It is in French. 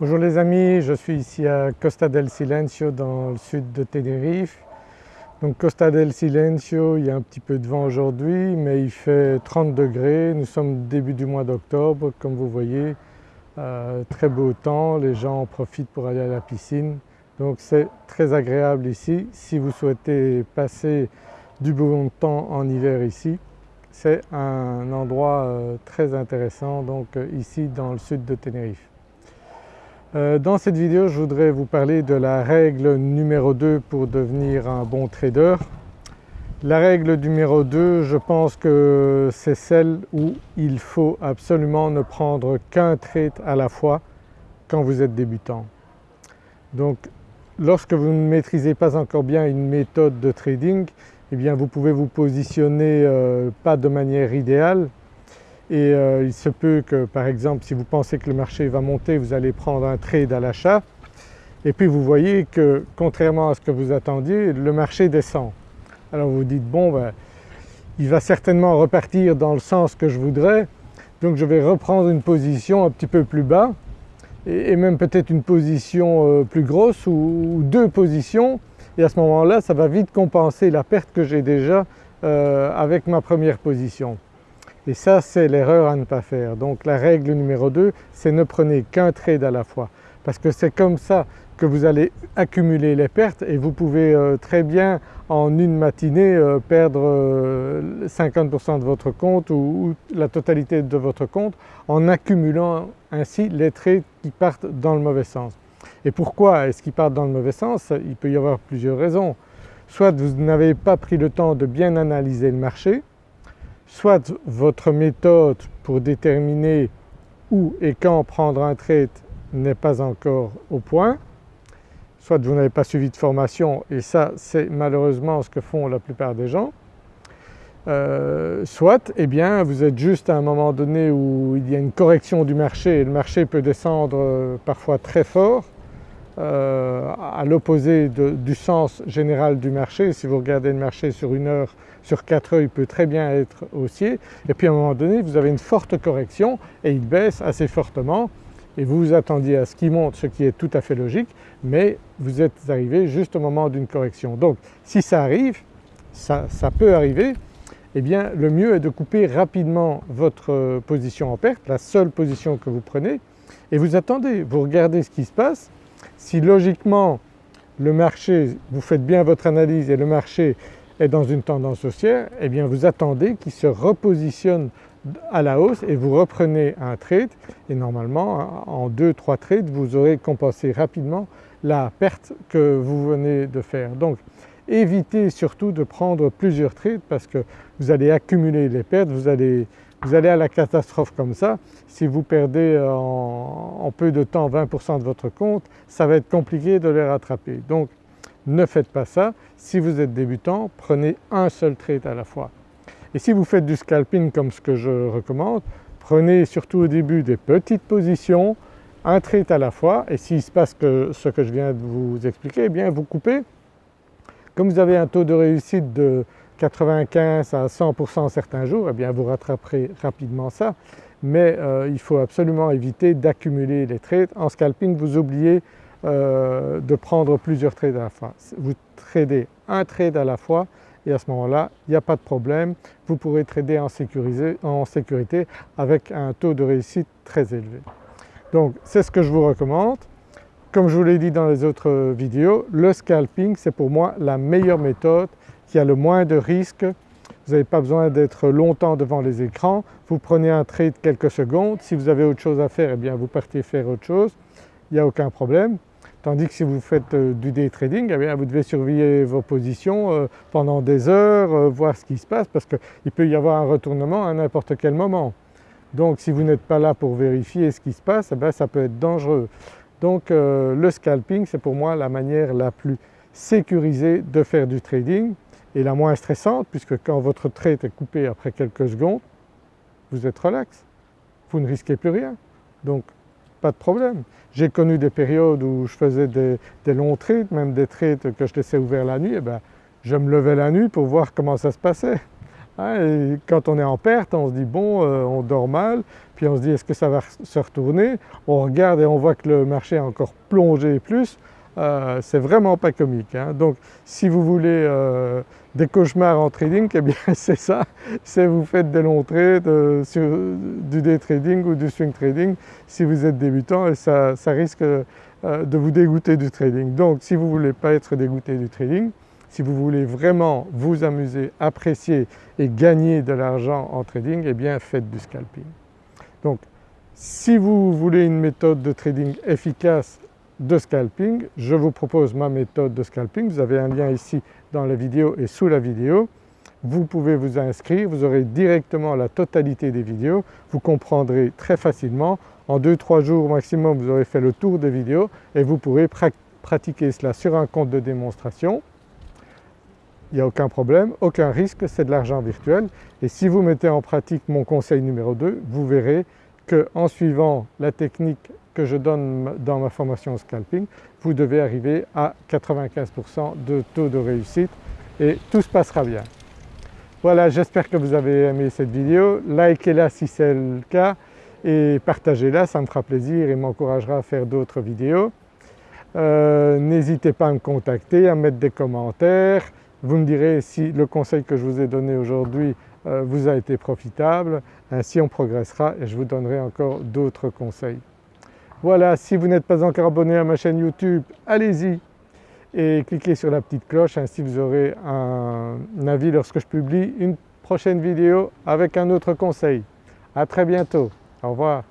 Bonjour les amis, je suis ici à Costa del Silencio dans le sud de Tenerife. Donc Costa del Silencio, il y a un petit peu de vent aujourd'hui mais il fait 30 degrés, nous sommes début du mois d'octobre comme vous voyez, euh, très beau temps, les gens en profitent pour aller à la piscine donc c'est très agréable ici. Si vous souhaitez passer du bon temps en hiver ici, c'est un endroit euh, très intéressant donc euh, ici dans le sud de Tenerife. Euh, dans cette vidéo je voudrais vous parler de la règle numéro 2 pour devenir un bon trader. La règle numéro 2 je pense que c'est celle où il faut absolument ne prendre qu'un trade à la fois quand vous êtes débutant. Donc lorsque vous ne maîtrisez pas encore bien une méthode de trading, eh bien vous pouvez vous positionner euh, pas de manière idéale et euh, il se peut que par exemple si vous pensez que le marché va monter vous allez prendre un trade à l'achat et puis vous voyez que contrairement à ce que vous attendiez le marché descend. Alors vous dites bon ben, il va certainement repartir dans le sens que je voudrais donc je vais reprendre une position un petit peu plus bas et même peut-être une position euh, plus grosse ou deux positions et à ce moment-là ça va vite compenser la perte que j'ai déjà euh, avec ma première position. Et ça c'est l'erreur à ne pas faire. Donc la règle numéro 2 c'est ne prenez qu'un trade à la fois parce que c'est comme ça que vous allez accumuler les pertes et vous pouvez euh, très bien en une matinée euh, perdre 50% de votre compte ou, la totalité de votre compte en accumulant ainsi les trades qui partent dans le mauvais sens. Et pourquoi est-ce qu'ils partent dans le mauvais sens? Il peut y avoir plusieurs raisons. Soit vous n'avez pas pris le temps de bien analyser le marché, soit votre méthode pour déterminer où et quand prendre un trade n'est pas encore au point, soit vous n'avez pas suivi de formation et ça c'est malheureusement ce que font la plupart des gens, euh, soit eh bien vous êtes juste à un moment donné où il y a une correction du marché et le marché peut descendre euh, parfois très fort euh, à l'opposé du sens général du marché. Si vous regardez le marché sur une heure, sur quatre heures il peut très bien être haussier et puis à un moment donné vous avez une forte correction et il baisse assez fortement et vous vous attendiez à ce qu'il monte, ce qui est tout à fait logique, mais vous êtes arrivé juste au moment d'une correction. Donc si ça arrive, ça, ça, peut arriver, eh bien le mieux est de couper rapidement votre position en perte, la seule position que vous prenez, et vous attendez, vous regardez ce qui se passe si logiquement le marché, vous faites bien votre analyse et le marché est dans une tendance haussière, eh bien vous attendez qu'il se repositionne à la hausse et vous reprenez un trade et normalement en 2-3 trades vous aurez compensé rapidement la perte que vous venez de faire. Évitez surtout de prendre plusieurs trades parce que vous allez accumuler les pertes, vous allez vous allez à la catastrophe comme ça. Si vous perdez en, peu de temps 20% de votre compte, ça va être compliqué de les rattraper. Donc ne faites pas ça. Si vous êtes débutant, prenez un seul trade à la fois. Et si vous faites du scalping comme ce que je recommande, prenez surtout au début des petites positions, un trade à la fois et s'il se passe que ce que je viens de vous expliquer, eh bien vous coupez. Comme vous avez un taux de réussite de 95 à 100% certains jours, eh bien vous rattraperez rapidement ça. Mais euh, il faut absolument éviter d'accumuler les trades. En scalping vous oubliez euh, de prendre plusieurs trades à la fois. Vous tradez un trade à la fois et à ce moment-là il n'y a pas de problème, vous pourrez trader en, en sécurité avec un taux de réussite très élevé. Donc c'est ce que je vous recommande. Comme je vous l'ai dit dans les autres vidéos, le scalping c'est pour moi la meilleure méthode qui a le moins de risques. Vous n'avez pas besoin d'être longtemps devant les écrans, vous prenez un trade quelques secondes, si vous avez autre chose à faire, eh bien vous partez faire autre chose, il n'y a aucun problème. Tandis que si vous faites euh, du day trading, eh bien vous devez surveiller vos positions euh, pendant des heures, euh, voir ce qui se passe parce qu'il peut y avoir un retournement à n'importe quel moment. Donc si vous n'êtes pas là pour vérifier ce qui se passe, eh bien, ça peut être dangereux. Donc le scalping c'est pour moi la manière la plus sécurisée de faire du trading et la moins stressante puisque quand votre trade est coupé après quelques secondes, vous êtes relax, vous ne risquez plus rien. Donc pas de problème. J'ai connu des périodes où je faisais des, longs trades, même des trades que je laissais ouverts la nuit, et eh ben, je me levais la nuit pour voir comment ça se passait. Hein, et quand on est en perte, on se dit bon, euh, on dort mal, puis on se dit est-ce que ça va se retourner? On regarde et on voit que le marché a encore plongé plus, euh, c'est vraiment pas comique. Hein. Donc si vous voulez euh, des cauchemars en trading, eh bien c'est ça, c'est vous faites des longs trades sur du day trading ou du swing trading si vous êtes débutant et ça, ça risque de vous dégoûter du trading. Donc si vous ne voulez pas être dégoûté du trading, si vous voulez vraiment vous amuser, apprécier et gagner de l'argent en trading, eh bien faites du scalping. Donc si vous voulez une méthode de trading efficace de scalping, je vous propose ma méthode de scalping. Vous avez un lien ici dans la vidéo et sous la vidéo. Vous pouvez vous inscrire, vous aurez directement la totalité des vidéos, vous comprendrez très facilement. En 2-3 jours maximum vous aurez fait le tour des vidéos et vous pourrez pratiquer cela sur un compte de démonstration il n'y a aucun problème, aucun risque, c'est de l'argent virtuel et si vous mettez en pratique mon conseil numéro 2, vous verrez qu'en suivant la technique que je donne dans ma formation scalping, vous devez arriver à 95% de taux de réussite et tout se passera bien. Voilà, j'espère que vous avez aimé cette vidéo, likez-la si c'est le cas et partagez-la, ça me fera plaisir et m'encouragera à faire d'autres vidéos. Euh, n'hésitez pas à me contacter, à mettre des commentaires, vous me direz si le conseil que je vous ai donné aujourd'hui euh, vous a été profitable, ainsi on progressera et je vous donnerai encore d'autres conseils. Voilà, si vous n'êtes pas encore abonné à ma chaîne YouTube, allez-y et cliquez sur la petite cloche, ainsi vous aurez un avis lorsque je publie une prochaine vidéo avec un autre conseil. À très bientôt, au revoir.